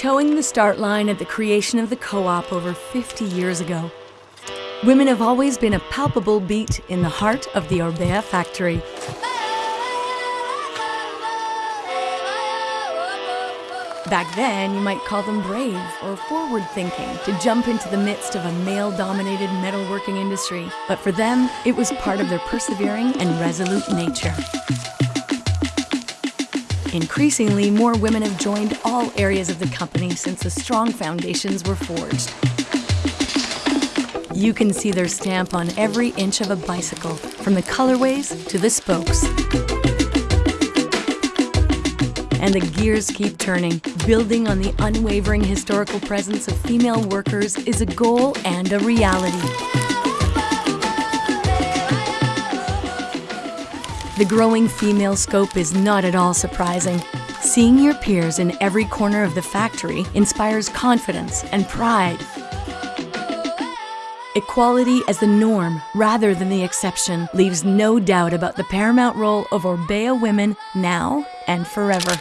Toeing the start line at the creation of the co-op over 50 years ago, women have always been a palpable beat in the heart of the Orbea factory. Back then, you might call them brave or forward thinking to jump into the midst of a male dominated metalworking industry. But for them, it was part of their persevering and resolute nature. Increasingly, more women have joined all areas of the company since the strong foundations were forged. You can see their stamp on every inch of a bicycle, from the colorways to the spokes and the gears keep turning. Building on the unwavering historical presence of female workers is a goal and a reality. The growing female scope is not at all surprising. Seeing your peers in every corner of the factory inspires confidence and pride. Equality as the norm rather than the exception leaves no doubt about the paramount role of Orbea women now and forever.